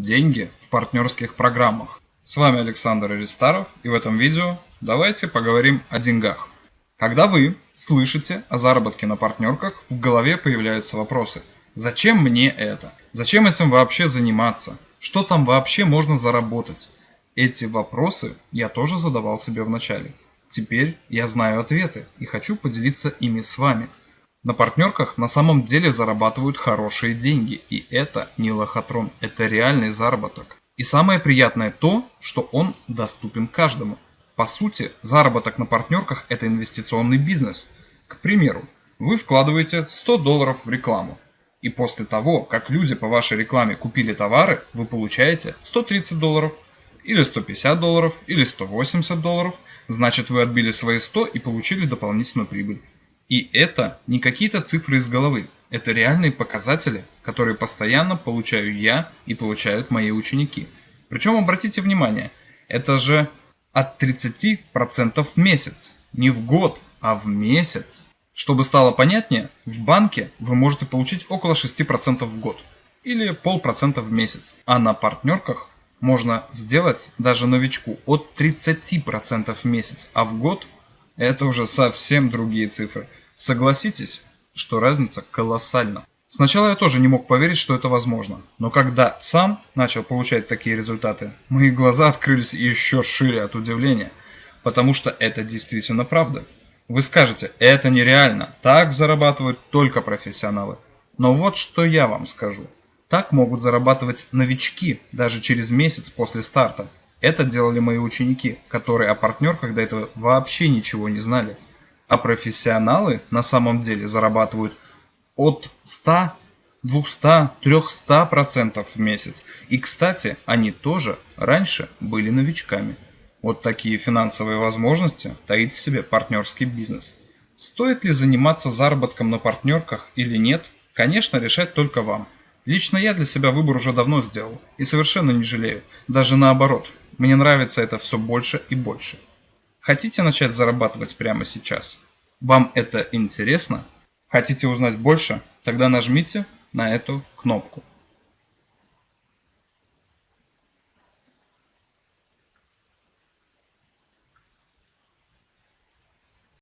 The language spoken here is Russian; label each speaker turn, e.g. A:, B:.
A: Деньги в партнерских программах. С вами Александр Аристаров и в этом видео давайте поговорим о деньгах. Когда вы слышите о заработке на партнерках, в голове появляются вопросы. Зачем мне это? Зачем этим вообще заниматься? Что там вообще можно заработать? Эти вопросы я тоже задавал себе в начале. Теперь я знаю ответы и хочу поделиться ими с вами – на партнерках на самом деле зарабатывают хорошие деньги, и это не лохотрон, это реальный заработок. И самое приятное то, что он доступен каждому. По сути, заработок на партнерках – это инвестиционный бизнес. К примеру, вы вкладываете 100 долларов в рекламу, и после того, как люди по вашей рекламе купили товары, вы получаете 130 долларов, или 150 долларов, или 180 долларов, значит вы отбили свои 100 и получили дополнительную прибыль. И это не какие-то цифры из головы, это реальные показатели, которые постоянно получаю я и получают мои ученики. Причем обратите внимание, это же от 30% в месяц, не в год, а в месяц. Чтобы стало понятнее, в банке вы можете получить около 6% в год или полпроцента в месяц, а на партнерках можно сделать даже новичку от 30% в месяц, а в год это уже совсем другие цифры – Согласитесь, что разница колоссальна. Сначала я тоже не мог поверить, что это возможно, но когда сам начал получать такие результаты, мои глаза открылись еще шире от удивления, потому что это действительно правда. Вы скажете, это нереально, так зарабатывают только профессионалы. Но вот что я вам скажу. Так могут зарабатывать новички даже через месяц после старта. Это делали мои ученики, которые о партнерках до этого вообще ничего не знали. А профессионалы на самом деле зарабатывают от 100, 200, 300% в месяц. И, кстати, они тоже раньше были новичками. Вот такие финансовые возможности таит в себе партнерский бизнес. Стоит ли заниматься заработком на партнерках или нет, конечно, решать только вам. Лично я для себя выбор уже давно сделал и совершенно не жалею. Даже наоборот, мне нравится это все больше и больше. Хотите начать зарабатывать прямо сейчас? Вам это интересно? Хотите узнать больше? Тогда нажмите на эту кнопку.